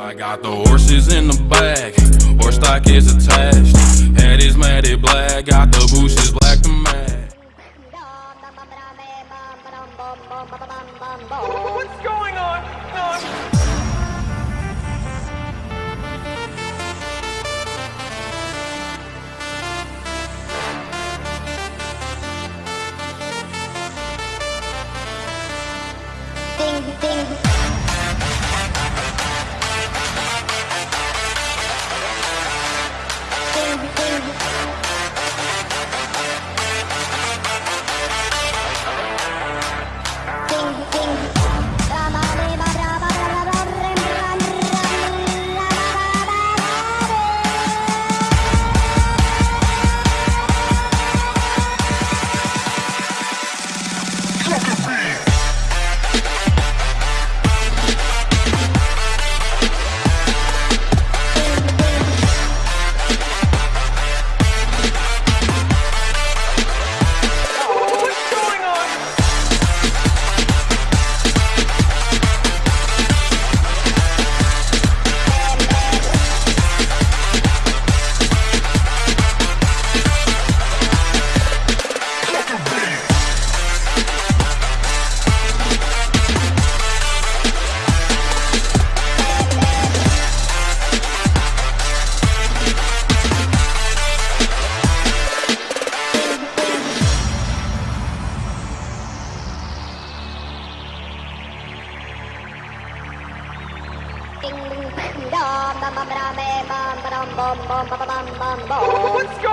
I got the horses in the back, horse stock is attached. Head is matted black, got the bushes black to match. What's going on? Ding, ding. Ding, Let's go!